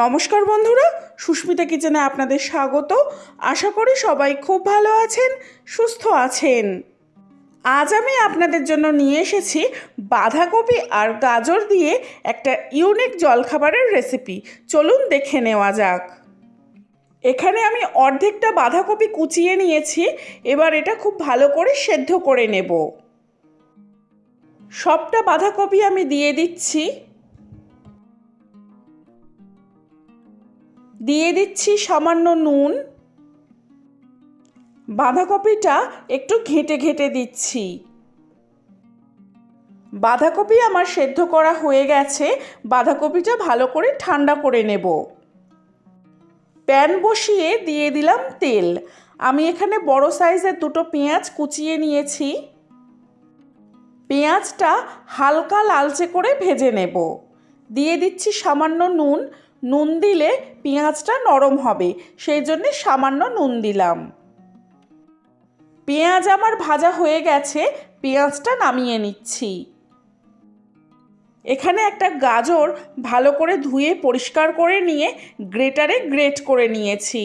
নমস্কার বন্ধুরা, সুস্মিতা কিচেনে আপনাদের স্বাগত। আশা করি সবাই খুব ভালো আছেন, সুস্থ আছেন। আজ আমি আপনাদের জন্য নিয়ে এসেছি বাঁধাকপি আর গাজর দিয়ে একটা ইউনিক জলখাবারের রেসিপি চলুন দেখে নেওয়া যাক। এখানে আমি অর্ধেকটা বাঁধাকপি কুচিয়ে নিয়েছি, এবার এটা খুব ভালো করে সেদ্ধ করে নেব। সবটা বাঁধাকপি আমি দিয়ে দিচ্ছি। দিয়ে দিচ্ছি সামান্য নুন। বাঁধাকপিটা একটু ঘেঁটে ঘেঁটে দিচ্ছি। বাঁধাকপি আমার সেদ্ধ করা হয়ে গেছে। বাঁধাকপিটা ভালো করে ঠান্ডা করে নেব। প্যান বসিয়ে দিয়ে দিলাম তেল। আমি এখানে বড় সাইজের দুটো পেঁয়াজ কুচিয়ে নিয়েছি। পেঁয়াজটা হালকা লালচে করে ভেজে নেব। দিয়ে দিচ্ছি সামান্য নুন। নুন দিলে পেঁয়াজটা নরম হবে, সেই জন্যে সামান্য নুন দিলাম। পেঁয়াজ আমার ভাজা হয়ে গেছে, পেঁয়াজটা নামিয়ে নিচ্ছি। এখানে একটা গাজর ভালো করে ধুয়ে পরিষ্কার করে নিয়ে গ্রেটারে গ্রেট করে নিয়েছি।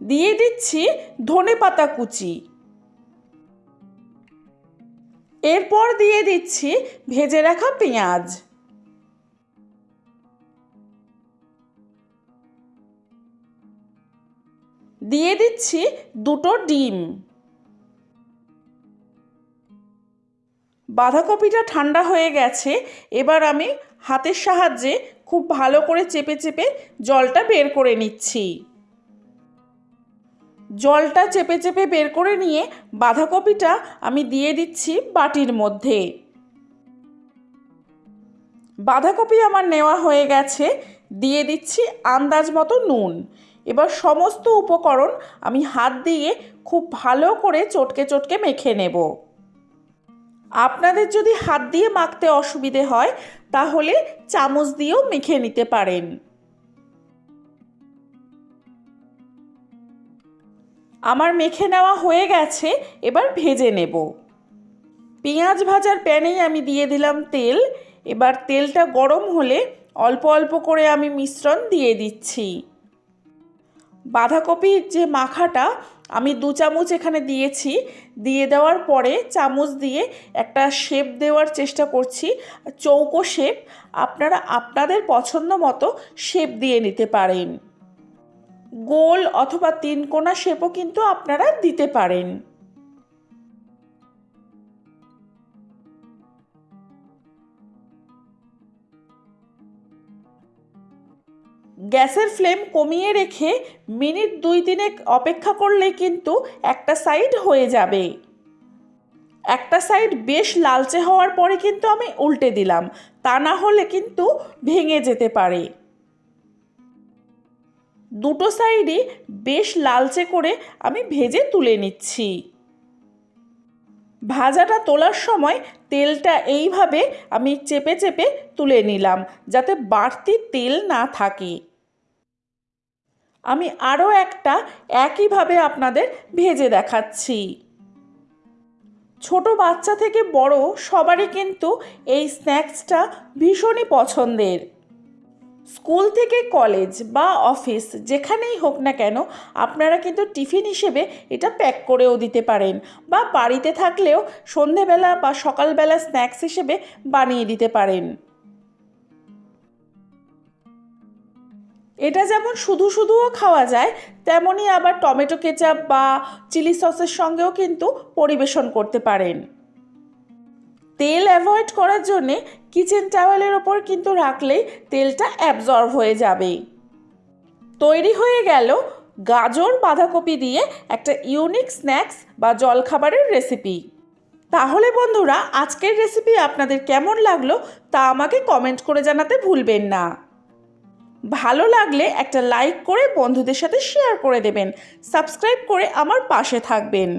দিয়ে দিচ্ছি ধনে পাতা কুচি। এরপর দিয়ে দিচ্ছি ভেজে রাখা পেঁয়াজ। দিয়ে দিচ্ছি দুটো ডিম। বাঁধাকপিটা ঠান্ডা হয়ে গেছে, এবার আমি হাতের সাহায্যে খুব ভালো করে চেপে চেপে জলটা বের করে নিচ্ছি। জলটা চেপে চেপে বের করে নিয়ে বাঁধাকপিটা আমি দিয়ে দিচ্ছি বাটির মধ্যে। বাঁধাকপি আমার নেওয়া হয়ে গেছে, দিয়ে দিচ্ছি আন্দাজ মতো নুন। এবার সমস্ত উপকরণ আমি হাত দিয়ে খুব ভালো করে চটকে চটকে মেখে নেব। আপনাদের যদি হাত দিয়ে মাখতে অসুবিধে হয়, তাহলে চামচ দিয়েও মেখে নিতে পারেন। আমার মেখে নেওয়া হয়ে গেছে, এবার ভেজে নেব। পেঁয়াজ ভাজার প্যানেই আমি দিয়ে দিলাম তেল। এবার তেলটা গরম হলে অল্প অল্প করে আমি মিশ্রণ দিয়ে দিচ্ছি। বাঁধাকপির যে মাখাটা, আমি দু চামচ এখানে দিয়েছি। দিয়ে দেওয়ার পরে চামচ দিয়ে একটা শেপ দেওয়ার চেষ্টা করছি, চৌকো শেপ। আপনারা আপনাদের পছন্দ মতো শেপ দিয়ে নিতে পারেন। গোল অথবা তিন কোনা শেপও কিন্তু আপনারা দিতে পারেন। গ্যাসের ফ্লেম কমিয়ে রেখে মিনিট দুই তিনেক অপেক্ষা করলে কিন্তু একটা সাইড হয়ে যাবে। একটা সাইড বেশ লালচে হওয়ার পরে কিন্তু আমি উল্টে দিলাম। তা না হলে কিন্তু ভেঙে যেতে পারে। দুটো সাইডই বেশ লালচে করে আমি ভেজে তুলে নিচ্ছি। ভাজাটা তোলার সময় তেলটা এইভাবে আমি চেপে চেপে তুলে নিলাম যাতে বাড়তি তেল না থাকে। আমি আরও একটা একইভাবে আপনাদের ভেজে দেখাচ্ছি। ছোট বাচ্চা থেকে বড় সবারই কিন্তু এই স্ন্যাক্সটা ভীষণই পছন্দের। স্কুল থেকে কলেজ বা অফিস যেখানেই হোক না কেন, আপনারা কিন্তু টিফিন হিসেবে এটা প্যাক করেও দিতে পারেন বা বাড়িতে থাকলেও সন্ধেবেলা বা সকালবেলা স্ন্যাক্স হিসেবে বানিয়ে দিতে পারেন। এটা যেমন শুধু শুধুও খাওয়া যায় তেমনই আবার টমেটো কেচাপ বা চিলি সসের সঙ্গেও কিন্তু পরিবেশন করতে পারেন। তেল অ্যাভয়েড করার জন্যে কিচেন টাওয়েলের ওপর কিন্তু রাখলেই তেলটা অ্যাবজর্ব হয়ে যাবে। তৈরি হয়ে গেল গাজর, বাঁধাকপি দিয়ে একটা ইউনিক স্ন্যাক্স বা জলখাবারের রেসিপি তাহলে বন্ধুরা, আজকের রেসিপি আপনাদের কেমন লাগল তা আমাকে কমেন্ট করে জানাতে ভুলবেন না। ভালো লাগলে একটা লাইক করে বন্ধুদের সাথে শেয়ার করে দেবেন। সাবস্ক্রাইব করে আমার পাশে থাকবেন।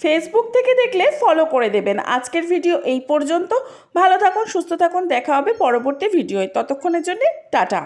ফেসবুক থেকে দেখলে ফলো করে দেবেন। আজকের ভিডিও এই পর্যন্ত। ভালো থাকুন, সুস্থ থাকুন। দেখা হবে পরবর্তী ভিডিওয় ততক্ষণের জন্য টাটা।